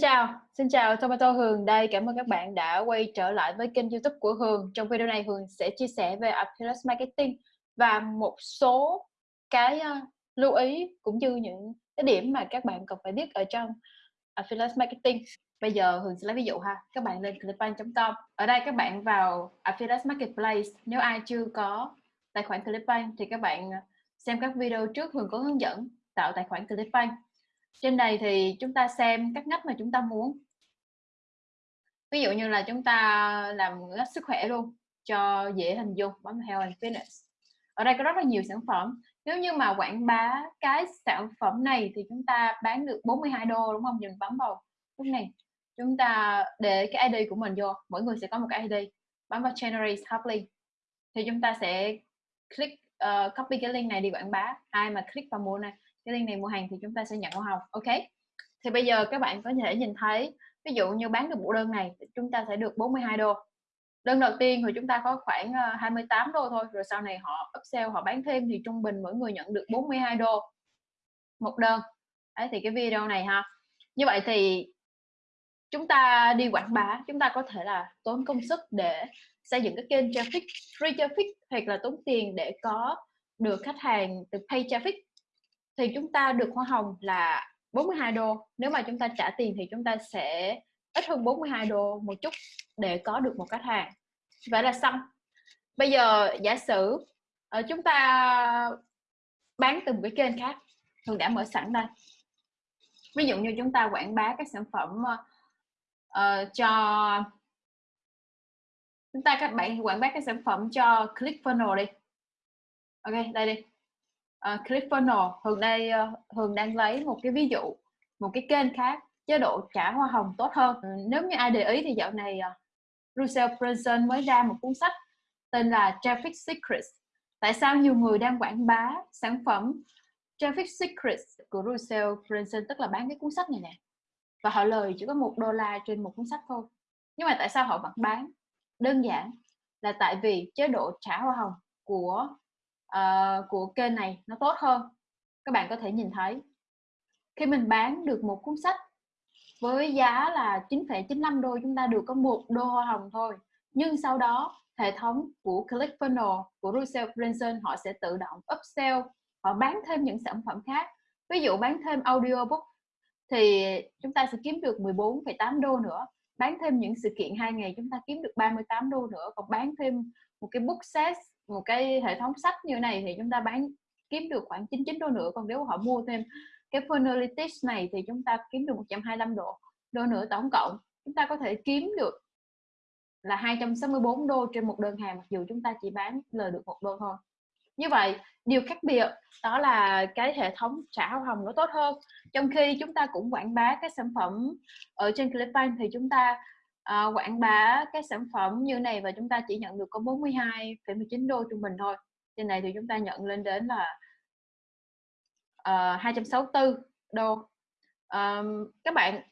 chào, xin chào Tomato Hường đây. Cảm ơn các bạn đã quay trở lại với kênh YouTube của Hường. Trong video này Hường sẽ chia sẻ về Affiliate Marketing và một số cái ờ, lưu ý cũng như những cái điểm mà các bạn cần phải biết ở trong Affiliate Marketing. Bây giờ Hường sẽ lấy ví dụ ha. Các bạn lên clickbank.com. Ở đây các bạn vào Affiliate Marketplace. Nếu ai chưa có tài khoản Clickbank thì các bạn ờ, xem các video trước Hường có hướng dẫn tạo tài khoản Clickbank trên đây thì chúng ta xem các ngách mà chúng ta muốn. Ví dụ như là chúng ta làm ngách sức khỏe luôn cho dễ hình dung bấm health and fitness. Ở đây có rất là nhiều sản phẩm. Nếu như mà quảng bá cái sản phẩm này thì chúng ta bán được 42 đô đúng không? Nhìn bấm vào lúc này. Chúng ta để cái ID của mình vô mỗi người sẽ có một cái ID bấm vào generate top link thì chúng ta sẽ click uh, copy cái link này đi quảng bá. Ai mà click vào mua này cái liên này mua hàng thì chúng ta sẽ nhận hoa hồng ok? Thì bây giờ các bạn có thể nhìn thấy, ví dụ như bán được bộ đơn này chúng ta sẽ được 42 đô. Đơn đầu tiên thì chúng ta có khoảng ờ, 28 đô thôi, rồi sau này họ upsell, họ bán thêm thì trung bình mỗi người nhận được 42 đô một đơn. Đấy, thì cái video này ha. Như vậy thì chúng ta đi quảng bá, chúng ta có thể là tốn công sức để xây dựng cái kênh traffic, free traffic, hoặc là tốn tiền để có được khách hàng từ pay traffic thì chúng ta được hoa hồng là 42 đô. Nếu mà chúng ta trả tiền thì chúng ta sẽ ít hơn 42 đô một chút để có được một khách hàng. Vậy là xong. Bây giờ giả sử uh, chúng ta bán từ một cái kênh khác thường đã mở sẵn đây. Ví dụ như chúng ta quảng bá các sản phẩm uh, cho chúng ta các bạn quảng bá các sản phẩm cho ClickFunnels đi. Ok đây đi. À, uh, ClickFunnels Hường đây uh, ờ, Hường đang lấy một cái ví dụ một cái kênh khác chế độ trả hoa hồng tốt hơn. Ừ, nếu như ai để ý thì dạo này uh, Russell Brunson mới ra một cuốn sách tên là Traffic Secrets. Tại sao nhiều người đang quảng bá sản phẩm Traffic Secrets của Russell Brunson tức là bán cái cuốn sách này nè? Và họ lời chỉ có một đô la trên một cuốn sách thôi. Nhưng mà tại sao họ vẫn bán? Đơn giản là tại vì chế độ trả hoa hồng của uh, của kênh này nó tốt hơn. Các bạn có thể nhìn thấy. Khi mình bán được một cuốn sách với giá là 9,95 đô chúng ta được có một đô hoa hồng thôi. Nhưng sau đó hệ thống của ClickFunnels của Russell Brunson họ sẽ tự động upsell họ bán thêm những sản phẩm khác. Ví dụ bán thêm audiobook thì chúng ta sẽ kiếm được 14,8 đô nữa bán thêm những sự kiện hai ngày chúng ta kiếm được 38 đô nữa, còn bán thêm một cái book set, một cái hệ thống sách như này thì chúng ta bán, kiếm được khoảng 99 đô nữa. Còn nếu họ mua thêm cái Funalytics này thì chúng ta kiếm được 125 đô đô nữa tổng cộng. Chúng ta có thể kiếm được là 264 đô trên một đơn hàng, mặc dù chúng ta chỉ bán lời được một đô thôi như vậy điều khác biệt đó là cái hệ thống trả hoa hồng nó tốt hơn. Trong khi chúng ta cũng quảng bá các sản phẩm ở trên Clickbank thì chúng ta uh, quảng bá các sản phẩm như này và chúng ta chỉ nhận được có 42,19 đô trung bình thôi. Trên này thì chúng ta nhận lên đến là ờ, uh, 264 đô. Um, các bạn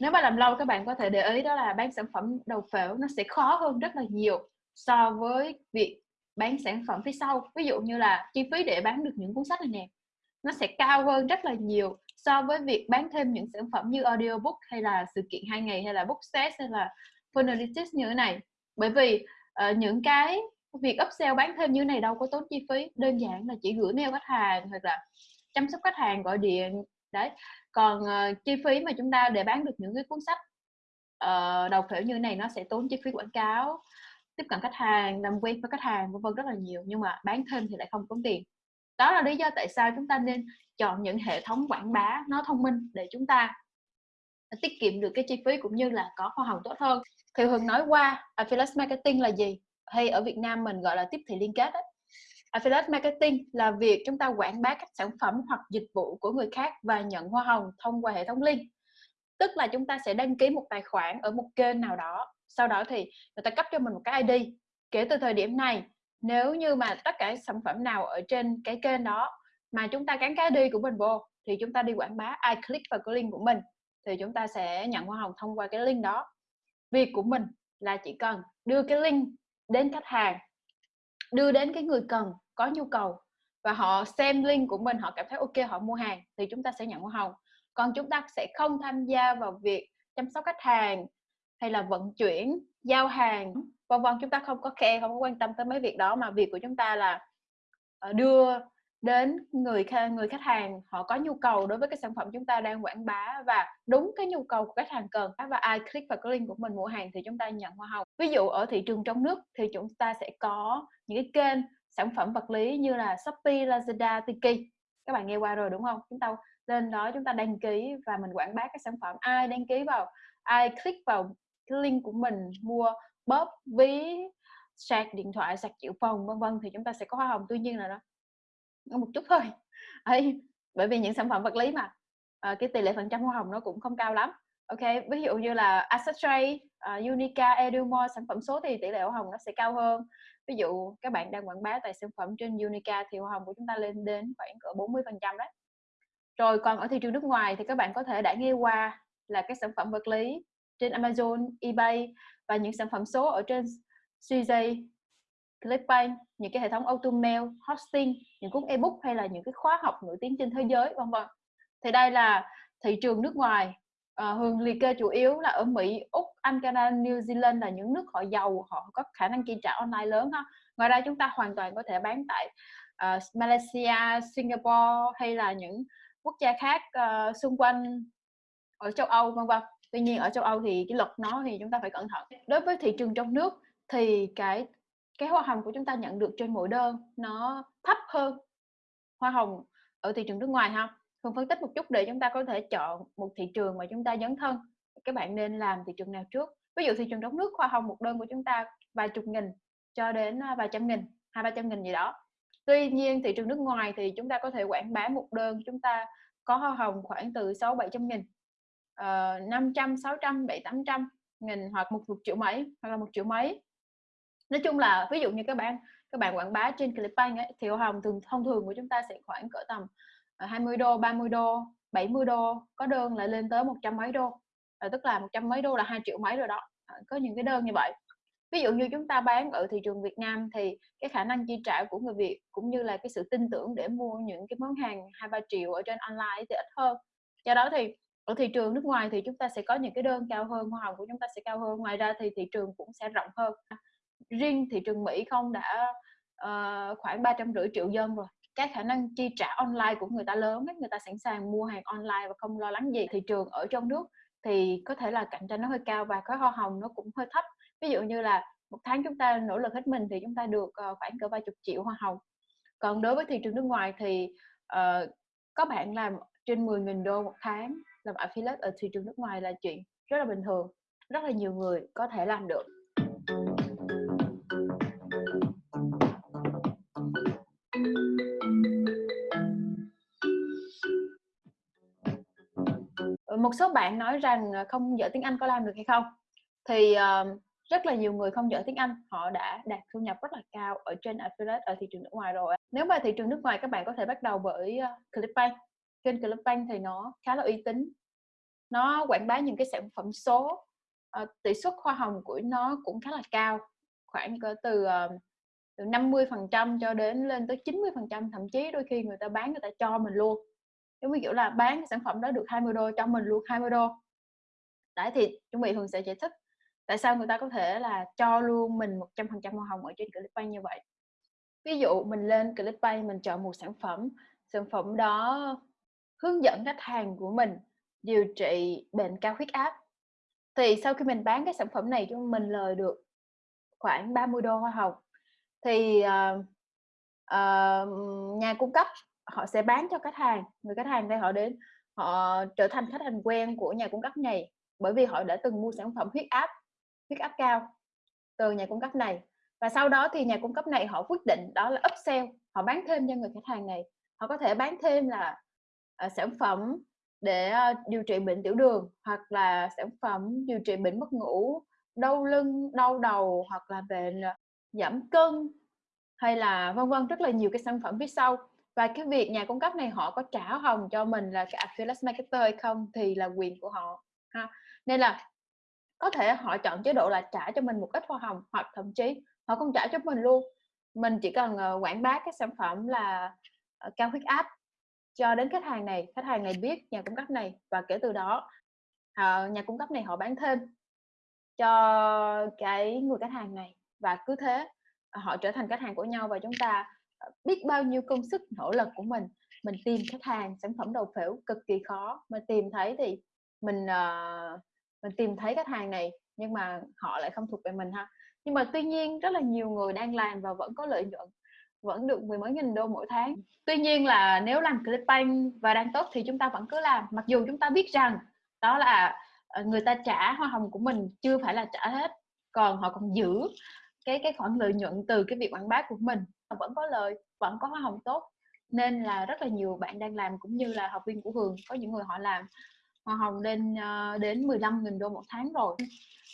nếu mà làm lâu các bạn có thể để ý đó là bán sản phẩm đầu phễu nó sẽ khó hơn rất là nhiều so với việc bán sản phẩm phía sau. Ví dụ như là chi phí để bán được những cuốn sách này nè. Nó sẽ cao hơn rất là nhiều so với việc bán thêm những sản phẩm như audiobook hay là sự kiện hai ngày hay là book set hay là funnel như thế này. Bởi vì uh, những cái việc upsell bán thêm như này đâu có tốn chi phí. Đơn giản là chỉ gửi mail khách hàng hoặc là chăm sóc khách hàng gọi điện. Đấy. Còn uh, chi phí mà chúng ta để bán được những cái cuốn sách uh, đầu khởi như này nó sẽ tốn chi phí quảng cáo tiếp cận khách hàng, làm quen với khách hàng, vân vân, rất là nhiều. Nhưng mà bán thêm thì lại không tốn tiền. Đó là lý do tại sao chúng ta nên chọn những hệ thống quảng bá nó thông minh để chúng ta tiết kiệm được cái chi phí cũng như là có hoa hồng tốt hơn. Thì Hường nói qua, affiliate marketing là gì? Hay ở Việt Nam mình gọi là tiếp thị liên kết ấy. affiliate marketing là việc chúng ta quảng bá các sản phẩm hoặc dịch vụ của người khác và nhận hoa hồng thông qua hệ thống link. Tức là chúng ta sẽ đăng ký một tài khoản ở một kênh nào đó sau đó thì người ta cấp cho mình một cái ID kể từ thời điểm này, nếu như mà tất cả sản phẩm nào ở trên cái kênh đó mà chúng ta gắn cái ID của mình vô, thì chúng ta đi quảng bá ai click vào cái link của mình, thì chúng ta sẽ nhận hoa hồng thông qua cái link đó. Việc của mình là chỉ cần đưa cái link đến khách hàng, đưa đến cái người cần có nhu cầu và họ xem link của mình, họ cảm thấy ok, họ mua hàng, thì chúng ta sẽ nhận hoa hồng. Còn chúng ta sẽ không tham gia vào việc chăm sóc khách hàng hay là vận chuyển giao hàng vân vân chúng ta không có care không có quan tâm tới mấy việc đó mà việc của chúng ta là ờ, đưa đến người người khách hàng họ có nhu cầu đối với cái sản phẩm chúng ta đang quảng bá và đúng cái nhu cầu của khách hàng cần và ai click vào cái link của mình mua hàng thì chúng ta nhận hoa hồng. Ví dụ ở thị trường trong nước thì chúng ta sẽ có những cái kênh sản phẩm vật lý như là Shopee, Lazada, Tiki. Các bạn nghe qua rồi đúng không? Chúng ta lên đó chúng ta đăng ký và mình quảng bá các sản phẩm ai đăng ký vào ai click vào cái link của mình mua bóp ví sạc điện thoại sạc dự phòng vân vân thì chúng ta sẽ có hoa hồng tuy nhiên là nó một chút thôi. Ấy bởi vì những sản phẩm vật lý mà à, cái tỷ lệ phần trăm hoa hồng nó cũng không cao lắm. Ok ví dụ như là asset trade uh, Unica, Edumore sản phẩm số thì tỷ lệ hoa hồng nó sẽ cao hơn. Ví dụ các bạn đang quảng bá tại sản phẩm trên Unica thì hoa hồng của chúng ta lên đến khoảng cỡ 40 phần trăm đấy. Rồi còn ở thị trường nước ngoài thì các bạn có thể đã nghe qua là các sản phẩm vật lý trên Amazon, eBay và những sản phẩm số ở trên CJ, Clickbank, những cái hệ thống automail, hosting, những cuốn ebook hay là những cái khóa học nổi tiếng trên thế giới vân vân. Thì đây là thị trường nước ngoài à, Hường liệt kê chủ yếu là ở Mỹ, Úc, Anh, Canada, New Zealand là những nước họ giàu, họ có khả năng chi trả online lớn ha. Ngoài ra chúng ta hoàn toàn có thể bán tại uh, Malaysia, Singapore hay là những quốc gia khác uh, xung quanh ở châu Âu vân vân tuy nhiên ở châu Âu thì cái luật nó thì chúng ta phải cẩn thận. Đối với thị trường trong nước thì cái cái hoa hồng của chúng ta nhận được trên mỗi đơn nó thấp hơn hoa hồng ở thị trường nước ngoài ha. Phương phân tích một chút để chúng ta có thể chọn một thị trường mà chúng ta dấn thân, các bạn nên làm thị trường nào trước. Ví dụ thị trường trong nước, hoa hồng một đơn của chúng ta vài chục nghìn cho đến à, vài trăm nghìn, hai, ba trăm nghìn gì đó. Tuy nhiên thị trường nước ngoài thì chúng ta có thể quảng bá một đơn chúng ta có hoa hồng khoảng từ sáu, bảy trăm nghìn uh, 500 600 7 800 nghìn hoặc một, một triệu mấy hoặc là một triệu mấy. Nói chung là ví dụ như các bạn các bạn quảng bá trên Clickbank ấy, thì hoa hồng thường thông thường của chúng ta sẽ khoảng cỡ tầm ờ, 20 đô 30 đô 70 đô có đơn lại lên tới một trăm mấy đô. À, tức là một trăm mấy đô là 2 triệu mấy rồi đó. À, có những cái đơn như vậy. Ví dụ như chúng ta bán ở thị trường Việt Nam thì cái khả năng chi trả của người Việt cũng như là cái sự tin tưởng để mua những cái món hàng hai ba triệu ở trên online thì ít hơn. Do đó thì ở thị trường nước ngoài thì chúng ta sẽ có những cái đơn cao hơn hoa hồng của chúng ta sẽ cao hơn ngoài ra thì thị trường cũng sẽ rộng hơn. Riêng thị trường Mỹ không đã uh, khoảng ba trăm rưỡi triệu dân rồi. Cái khả năng chi trả online của người ta lớn ấy, người ta sẵn sàng mua hàng online và không lo lắng gì. Thị trường ở trong nước thì có thể là cạnh tranh nó hơi cao và cái hoa hồng nó cũng hơi thấp. Ví dụ như là một tháng chúng ta nỗ lực hết mình thì chúng ta được uh, khoảng cỡ vài chục triệu hoa hồng. Còn đối với thị trường nước ngoài thì uh, có bạn làm trên 10.000 đô một tháng làm affiliate ở thị trường nước ngoài là chuyện rất là bình thường rất là nhiều người có thể làm được. Ờ, một số bạn nói rằng à, không giỏi tiếng Anh có làm được hay không? Thì uh, rất là nhiều người không giỏi tiếng Anh họ đã đạt thu nhập rất là cao ở trên à, affiliate ở thị trường nước ngoài rồi. Nếu mà thị trường nước ngoài các bạn có thể bắt đầu bởi ờ, Clickbank. Kênh Clickbank thì nó khá là uy tín nó quảng bá những cái sản phẩm số. Uh, tỷ suất hoa hồng của nó cũng khá là cao khoảng cỡ từ uh, từ 50 phần trăm cho đến lên tới 90 phần trăm thậm chí đôi khi người ta bán người ta cho mình luôn. Giống như kiểu là bán cái sản phẩm đó được 20 đô cho mình luôn 20 đô. Đấy thì chuẩn bị thường sẽ giải thích tại sao người ta có thể là cho luôn mình 100 phần trăm hoa hồng ở trên Clickbank như vậy. Ví dụ mình lên Clickbank mình chọn một sản phẩm sản phẩm đó hướng dẫn khách hàng của mình điều trị bệnh cao huyết áp. Thì sau khi mình bán cái sản phẩm này cho mình lời được khoảng 30 đô hoa hồng thì uh, uh, nhà cung cấp họ sẽ bán cho khách hàng người khách hàng đây họ đến họ trở thành khách hàng quen của nhà cung cấp này bởi vì họ đã từng mua sản phẩm huyết áp huyết áp cao từ nhà cung cấp này. Và sau đó thì nhà cung cấp này họ quyết định đó là upsell họ bán thêm cho người khách hàng này. Họ có thể bán thêm là uh, sản phẩm để ờ, điều trị bệnh tiểu đường hoặc là sản phẩm điều trị bệnh mất ngủ, đau lưng, đau đầu hoặc là bệnh ờ, giảm cân hay là vân vân, rất là nhiều cái sản phẩm phía sau. Và cái việc nhà cung cấp này họ có trả hồng cho mình là cái affiliate marketer hay không thì là quyền của họ, ha. Nên là có thể họ chọn chế độ là trả cho mình một ít hoa hồng hoặc thậm chí họ không trả cho mình luôn. Mình chỉ cần ờ, quảng bá cái sản phẩm là cao huyết áp cho đến khách hàng này khách hàng này biết nhà cung cấp này và kể từ đó à, nhà cung cấp này họ bán thêm cho cái người khách hàng này. Và cứ thế ờ, họ trở thành khách hàng của nhau và chúng ta ờ, biết bao nhiêu công sức nỗ lực của mình. Mình tìm khách hàng sản phẩm đầu phễu cực kỳ khó. Mà tìm thấy thì mình uh, mình tìm thấy khách hàng này nhưng mà họ lại không thuộc về mình ha. Nhưng mà tuy nhiên rất là nhiều người đang làm và vẫn có lợi nhuận vẫn được mười mấy nghìn đô mỗi tháng. Tuy nhiên là nếu làm clickbank và đang tốt thì chúng ta vẫn cứ làm. Mặc dù chúng ta biết rằng đó là ờ, người ta trả hoa hồng của mình chưa phải là trả hết còn họ còn giữ cái cái khoản lợi nhuận từ cái việc quảng bá của mình. Vẫn có lời vẫn có hoa hồng tốt nên là rất là nhiều bạn đang làm cũng như là học viên của Hường có những người họ làm hoa hồng lên uh, đến 15.000 đô một tháng rồi.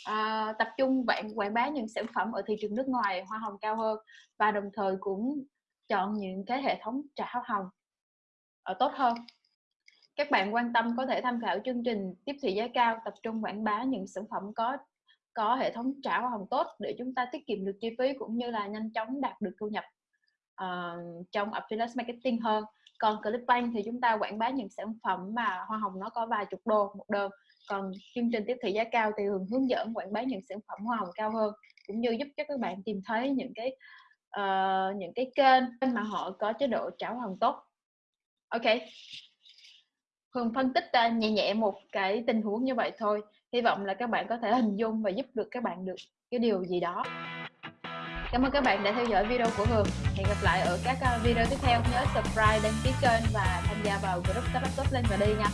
À, tập trung bạn quảng bá những sản phẩm ở thị trường nước ngoài hoa hồng cao hơn và đồng thời cũng chọn những cái hệ thống trả hoa hồng ở tốt hơn. Các bạn quan tâm có thể tham khảo chương trình tiếp thị giá cao tập trung quảng bá những sản phẩm có có hệ thống trả hoa hồng tốt để chúng ta tiết kiệm được chi phí cũng như là nhanh chóng đạt được thu nhập uh, trong affiliate marketing hơn còn Clickbank thì chúng ta quảng bá những sản phẩm mà hoa hồng nó có vài chục đô một đơn. Còn chương trình tiếp thị giá cao thì thường hướng dẫn quảng bá những sản phẩm hoa hồng cao hơn cũng như giúp cho các bạn tìm thấy những cái uh, những cái kênh mà họ có chế độ trả hoa hồng tốt. Ok. Hường phân tích uh, nhẹ nhẹ một cái tình huống như vậy thôi. Hy vọng là các bạn có thể hình dung và giúp được các bạn được cái điều gì đó. Cảm ơn các bạn đã theo dõi video của Hường. Hẹn gặp lại ở các ờ, video tiếp theo. Nhớ subscribe, đăng ký kênh và tham gia vào group Startup Top lên và đi nha.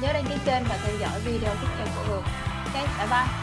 Nhớ đăng ký kênh và theo dõi video tiếp theo của Hường. Ok, bye bye.